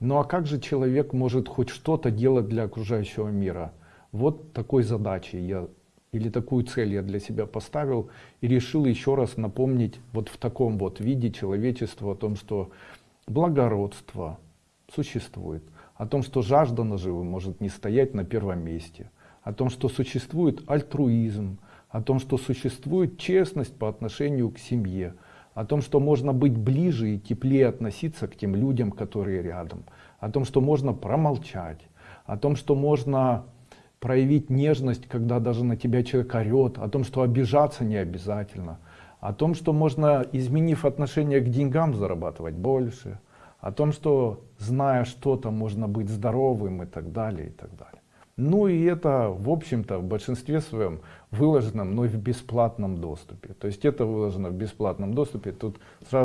Ну а как же человек может хоть что-то делать для окружающего мира? Вот такой задачи я или такую цель я для себя поставил и решил еще раз напомнить вот в таком вот виде человечеству о том, что благородство существует, о том, что жажда наживы может не стоять на первом месте, о том, что существует альтруизм, о том, что существует честность по отношению к семье, о том, что можно быть ближе и теплее относиться к тем людям, которые рядом, о том, что можно промолчать, о том, что можно проявить нежность, когда даже на тебя человек орет, о том, что обижаться не обязательно, о том, что можно, изменив отношение к деньгам, зарабатывать больше, о том, что зная что-то, можно быть здоровым и так далее, и так далее. Ну и это, в общем-то, в большинстве своем выложено мной в бесплатном доступе. То есть это выложено в бесплатном доступе. Тут сразу